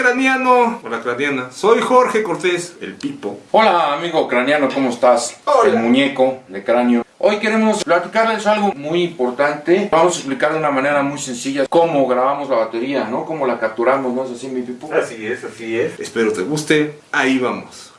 craniano. Hola craniana. Soy Jorge Cortés, el Pipo. Hola amigo craniano, ¿cómo estás? Hola. El muñeco de cráneo. Hoy queremos platicarles algo muy importante. Vamos a explicar de una manera muy sencilla cómo grabamos la batería, ¿no? Cómo la capturamos, ¿no es así mi pipo? Así es, así es. Espero te guste. Ahí vamos.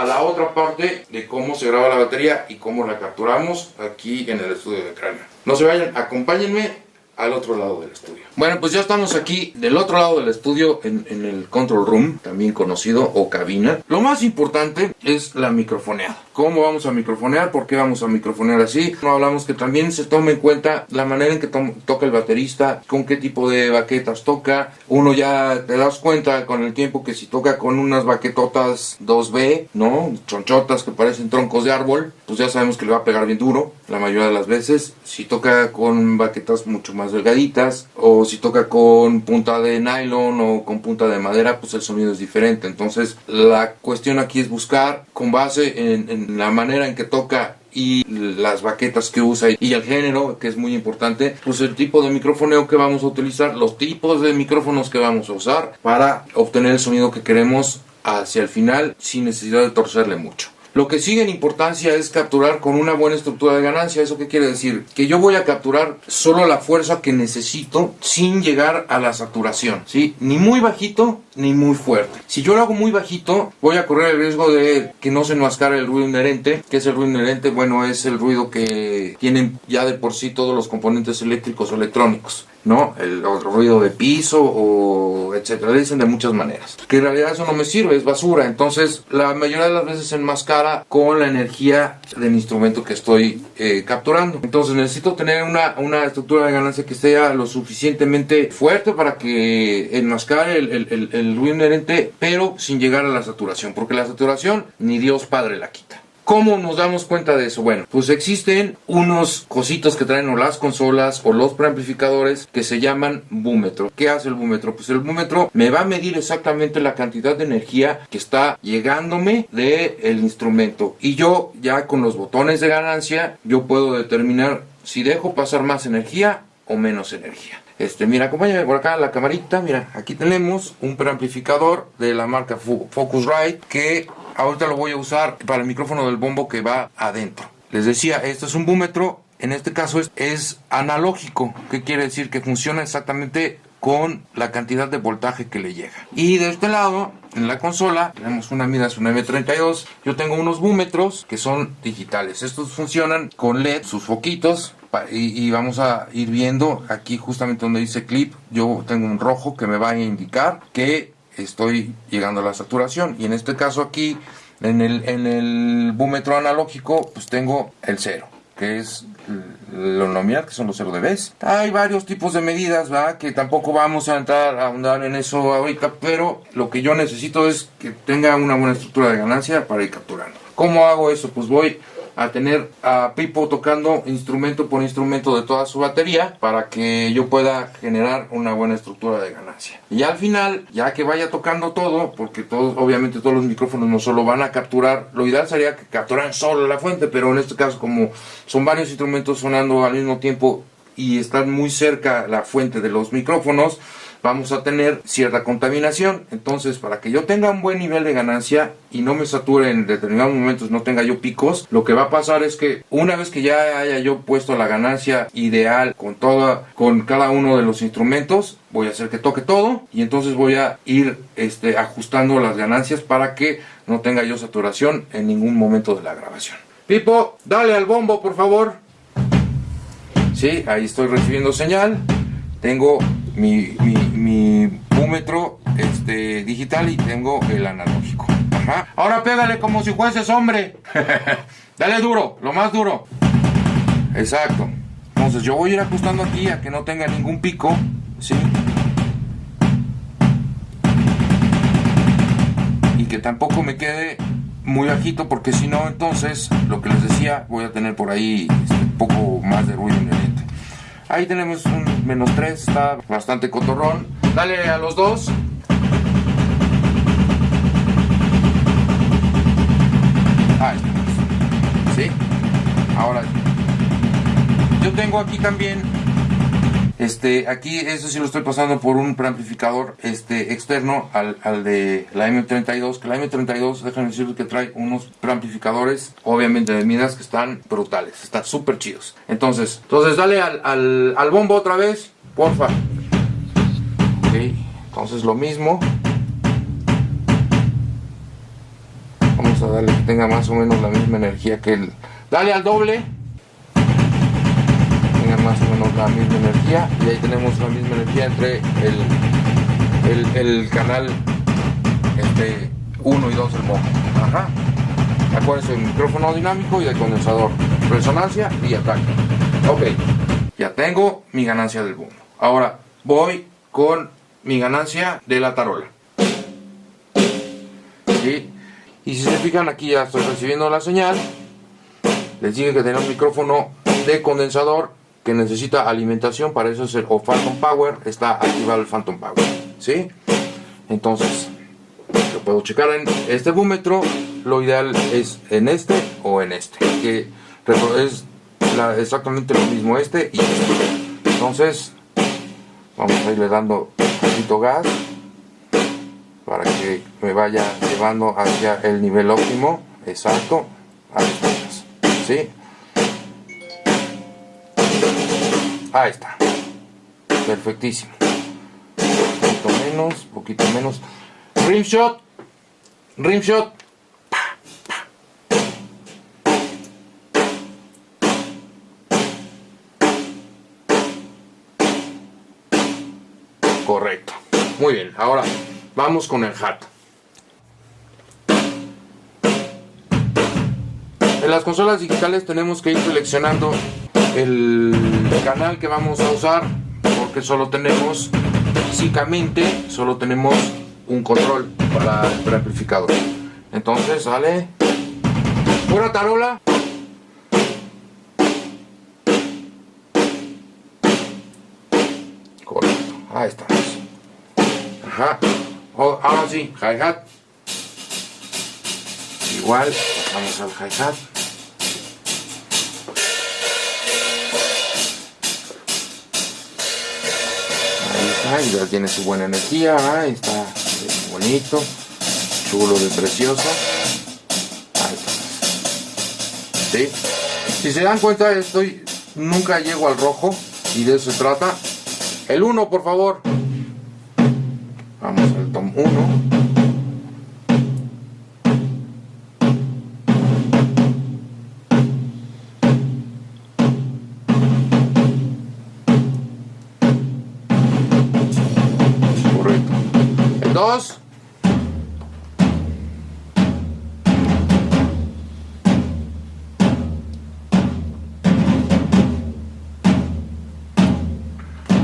A la otra parte de cómo se graba la batería y cómo la capturamos aquí en el estudio de cráneo. No se vayan, acompáñenme al otro lado del estudio. Bueno, pues ya estamos aquí del otro lado del estudio en, en el control room, también conocido o cabina. Lo más importante es la microfoneada. ¿Cómo vamos a microfonear? ¿Por qué vamos a microfonear así? No hablamos que también se tome en cuenta la manera en que to- toca el baterista, con qué tipo de baquetas toca. Uno ya te das cuenta con el tiempo que si toca con unas baquetotas 2B, ¿no? Chonchotas que parecen troncos de árbol, pues ya sabemos que le va a pegar bien duro la mayoría de las veces. Si toca con baquetas mucho más delgaditas o si toca con punta de nylon o con punta de madera, pues el sonido es diferente. Entonces la cuestión aquí es buscar con base en, en la manera en que toca y las baquetas que usa y el género, que es muy importante, pues el tipo de microfoneo que vamos a utilizar, los tipos de micrófonos que vamos a usar para obtener el sonido que queremos hacia el final sin necesidad de torcerle mucho. Lo que sigue en importancia es capturar con una buena estructura de ganancia. ¿Eso qué quiere decir? Que yo voy a capturar solo la fuerza que necesito sin llegar a la saturación, ¿sí? Ni muy bajito ni muy fuerte. Si yo lo hago muy bajito, voy a correr el riesgo de que no se enmascare el ruido inherente. ¿Qué es el ruido inherente? Bueno, es el ruido que tienen ya de por sí todos los componentes eléctricos o electrónicos. ¿No? El ruido de piso o etcétera, le dicen de muchas maneras. Que en realidad eso no me sirve, es basura. Entonces, la mayoría de las veces se enmascara con la energía del instrumento que estoy eh, capturando. Entonces, necesito tener una, una estructura de ganancia que sea lo suficientemente fuerte para que enmascare el, el, el, el ruido inherente, pero sin llegar a la saturación, porque la saturación ni Dios Padre la quita. ¿Cómo nos damos cuenta de eso? Bueno, pues existen unos cositos que traen o las consolas o los preamplificadores que se llaman búmetro. ¿Qué hace el búmetro? Pues el búmetro me va a medir exactamente la cantidad de energía que está llegándome del instrumento. Y yo ya con los botones de ganancia, yo puedo determinar si dejo pasar más energía o menos energía. Este, mira, acompáñame por acá a la camarita. Mira, aquí tenemos un preamplificador de la marca Focusrite que ahorita lo voy a usar para el micrófono del bombo que va adentro. Les decía, esto es un búmetro. En este caso es, es analógico. ¿Qué quiere decir? Que funciona exactamente con la cantidad de voltaje que le llega. Y de este lado, en la consola, tenemos una Midas, una M32. Yo tengo unos búmetros que son digitales. Estos funcionan con LED, sus foquitos. y vamos a ir viendo aquí justamente donde dice clip. Yo tengo un rojo que me va a indicar que estoy llegando a la saturación. Y en este caso aquí, en el, en el búmetro analógico, pues tengo el cero que es lo nominal, que son los 0 dBs. Hay varios tipos de medidas, ¿verdad? Que tampoco vamos a entrar a ahondar en eso ahorita, pero lo que yo necesito es que tenga una buena estructura de ganancia para ir capturando. ¿Cómo hago eso? Pues voy a tener a Pipo tocando instrumento por instrumento de toda su batería para que yo pueda generar una buena estructura de ganancia. Y al final, ya que vaya tocando todo, porque todos, obviamente todos los micrófonos no solo van a capturar, lo ideal sería que capturaran solo la fuente, pero en este caso como son varios instrumentos sonando al mismo tiempo y están muy cerca la fuente de los micrófonos, vamos a tener cierta contaminación. Entonces, para que yo tenga un buen nivel de ganancia y no me sature en determinados momentos, no tenga yo picos, lo que va a pasar es que una vez que ya haya yo puesto la ganancia ideal con toda, con cada uno de los instrumentos, voy a hacer que toque todo y entonces voy a ir este, ajustando las ganancias para que no tenga yo saturación en ningún momento de la grabación. Pipo, dale al bombo, por favor. Sí, ahí estoy recibiendo señal. Tengo mi, mi, mi búmetro este, digital y tengo el analógico. Ahora pégale como si fueses hombre. Dale duro, lo más duro. Exacto. Entonces yo voy a ir ajustando aquí a que no tenga ningún pico. ¿sí? Y que tampoco me quede muy bajito porque si no entonces lo que les decía voy a tener por ahí este, un poco más de ruido inherente. Ahí tenemos un menos 3, está bastante cotorrón. Dale a los dos. Ahí estamos. ¿Sí? Ahora, yo tengo aquí también este, aquí eso sí lo estoy pasando por un preamplificador este, externo al, al de la M32, que la M32, déjenme decirles que trae unos preamplificadores, obviamente de midas que están brutales, están súper chidos. Entonces, entonces dale al, al, al bombo otra vez, porfa. Ok, entonces lo mismo. Vamos a darle que tenga más o menos la misma energía que el... Dale al doble más o menos la misma energía y ahí tenemos la misma energía entre el, el, canal este 1 y 2 del mojo. Ajá. Acuérdense, el micrófono dinámico y el condensador. Resonancia y ataque. Ok, ya tengo mi ganancia del bombo. Ahora voy con mi ganancia de la tarola. Y si se fijan aquí ya estoy recibiendo la señal. Les dije que tenía un micrófono de condensador que necesita alimentación, para eso es el o Phantom Power, está activado el Phantom Power, ¿sí? Entonces, lo puedo checar en este búmetro, lo ideal es en este o en este, que es exactamente lo mismo este y este. Entonces, vamos a irle dando un poquito gas para que me vaya llevando hacia el nivel óptimo, exacto, ahí ¿sí? Ahí está. Perfectísimo. Un poquito menos, poquito menos. Rimshot. Rimshot. Correcto. Muy bien. Ahora vamos con el hat. En las consolas digitales tenemos que ir seleccionando el canal que vamos a usar porque solo tenemos físicamente solo tenemos un control para el preamplificador entonces sale. Fuera tarola. Correcto. Ahí estamos ajá. Oh, ahora sí hi hat igual vamos al hi ya tiene su buena energía, está bonito, chulo de precioso. Si se dan cuenta, estoy nunca llego al rojo y de eso se trata. El 1, por favor. Vamos al tom 1. Dos.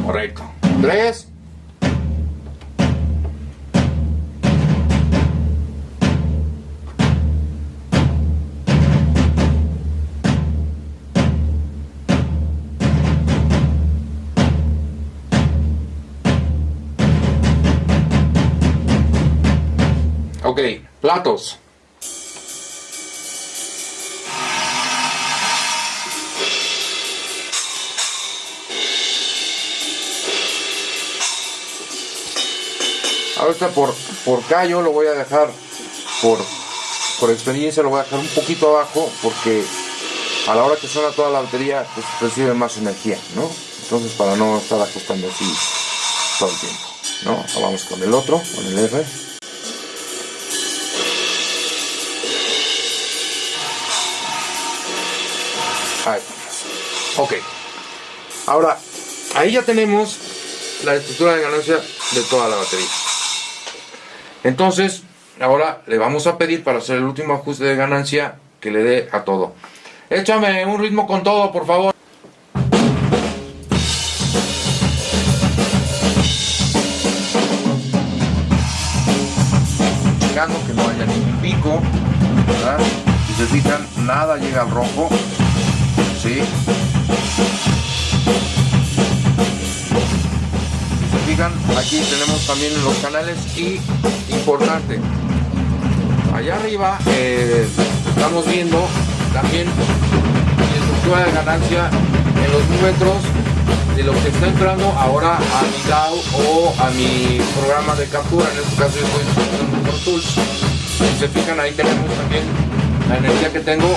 Correcto. Tres. Ok, platos. Ahorita por, por callo lo voy a dejar, por, por experiencia lo voy a dejar un poquito abajo porque a la hora que suena toda la batería pues recibe más energía, ¿no? Entonces para no estar ajustando así todo el tiempo, ¿no? Vamos con el otro, con el R. Ahí Ok. Ahora, ahí ya tenemos la estructura de ganancia de toda la batería. Entonces, ahora le vamos a pedir para hacer el último ajuste de ganancia que le dé a todo. Échame un ritmo con todo, por favor. Que no haya ningún pico, Si se fijan, nada llega al rojo. ¿Sí? Se fijan, aquí tenemos también los canales y importante, allá arriba eh, estamos viendo también la estructura de ganancia en los númetros de lo que está entrando ahora a mi DAO o a mi programa de captura. En este caso yo estoy utilizando Pro Tools. Si se fijan ahí tenemos también la energía que tengo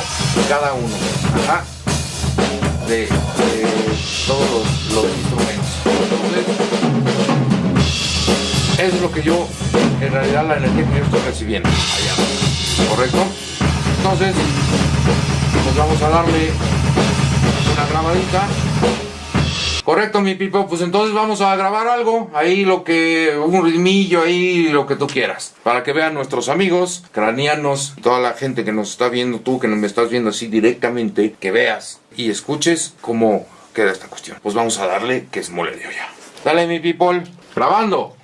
cada uno. Ajá. De, todos los, instrumentos. Entonces, es lo que yo, en realidad la energía que yo estoy recibiendo. ¿Correcto? Entonces, pues vamos a darle una grabadita. Correcto, mi pipo. Pues entonces vamos a grabar algo. Ahí lo que. Un ritmillo ahí, lo que tú quieras. Para que vean nuestros amigos, cranianos, toda la gente que nos está viendo, tú que me estás viendo así directamente, que veas y escuches cómo queda esta cuestión. Pues vamos a darle que es mole de ya. Dale, mi people. Grabando.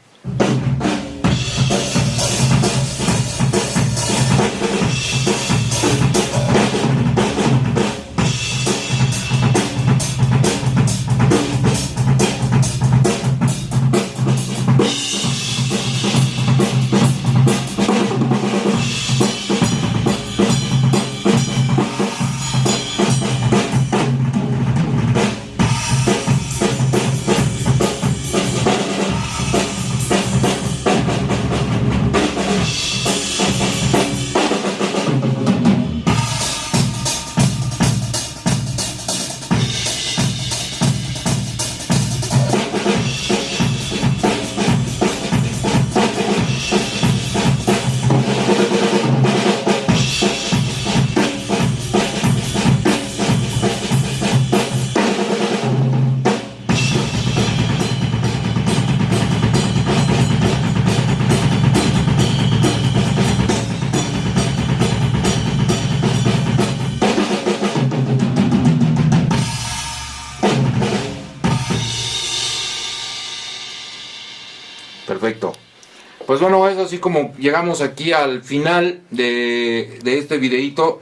Pues bueno, es así como llegamos aquí al final de, este videito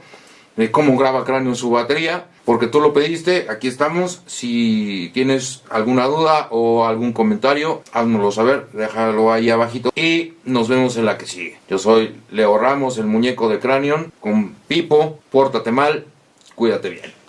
de cómo graba Cráneo su batería. Porque tú lo pediste, aquí estamos. Si tienes alguna duda o algún comentario, háznoslo saber, déjalo ahí abajito. Y nos vemos en la que sigue. Yo soy Leo Ramos, el muñeco de Cranion, con Pipo. Pórtate mal, cuídate bien.